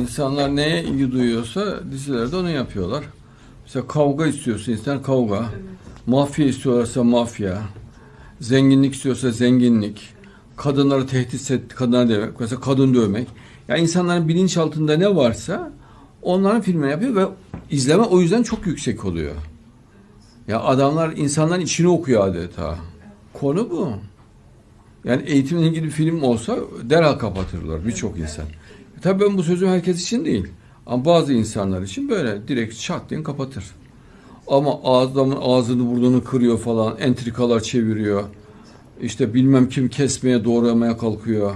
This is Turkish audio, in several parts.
İnsanlar neye ilgi duyuyorsa dizilerde onu yapıyorlar. Mesela kavga istiyorsa insan kavga. Mafya istiyorlarsa mafya. Zenginlik istiyorsa zenginlik. Kadınları tehdit et, kadına demek. Mesela kadın dövmek. Ya insanların bilinçaltında ne varsa onların filmini yapıyor ve izleme o yüzden çok yüksek oluyor. Ya adamlar insanların içini okuyor adeta. Konu bu. Yani eğitimle ilgili bir film olsa derhal kapatırlar birçok insan. E tabii ben bu sözü herkes için değil. Ama bazı insanlar için böyle direkt çat diye kapatır. Ama adamın ağzını burnunu kırıyor falan, entrikalar çeviriyor. İşte bilmem kim kesmeye doğramaya kalkıyor.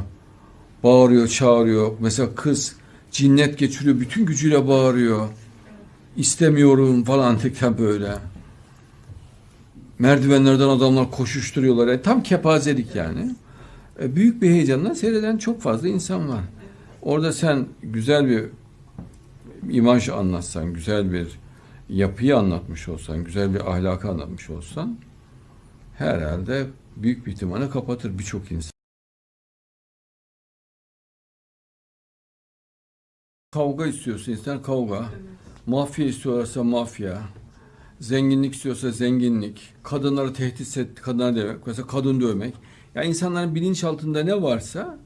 Bağırıyor, çağırıyor. Mesela kız cinnet geçiriyor, bütün gücüyle bağırıyor. İstemiyorum falan tekrar böyle. Merdivenlerden adamlar koşuşturuyorlar. E, tam kepazelik yani. E, büyük bir heyecanla seyreden çok fazla insan var. Orada sen güzel bir imaj anlatsan, güzel bir yapıyı anlatmış olsan, güzel bir ahlakı anlatmış olsan herhalde büyük bir ihtimalle kapatır birçok insan. Kavga istiyorsa insan kavga. Mafya istiyorlarsa mafya. Zenginlik istiyorsa zenginlik. Kadınları tehdit et, kadına demek. Mesela kadın dövmek. Ya insanların bilinçaltında ne varsa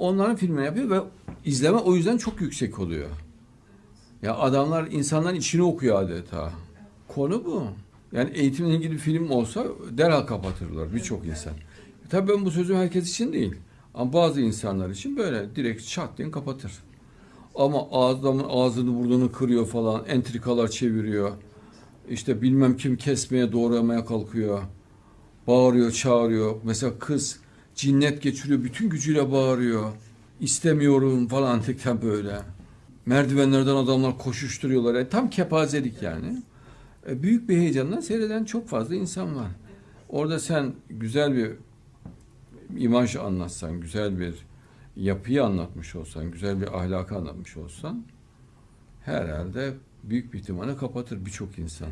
onların filmini yapıyor ve izleme o yüzden çok yüksek oluyor. Ya adamlar insanların içini okuyor adeta. Konu bu. Yani eğitimle ilgili film olsa derhal kapatırlar birçok insan. E tabii ben bu sözü herkes için değil. Ama bazı insanlar için böyle direkt çat diye kapatır. Ama adamın ağzını burnunu kırıyor falan, entrikalar çeviriyor. İşte bilmem kim kesmeye doğramaya kalkıyor. Bağırıyor, çağırıyor. Mesela kız cinnet geçiriyor, bütün gücüyle bağırıyor. İstemiyorum falan tekrar böyle. Merdivenlerden adamlar koşuşturuyorlar. E, tam kepazelik yani. E, büyük bir heyecanla seyreden çok fazla insan var. Orada sen güzel bir imaj anlatsan, güzel bir yapıyı anlatmış olsan, güzel bir ahlakı anlatmış olsan herhalde büyük bir ihtimalle kapatır birçok insan.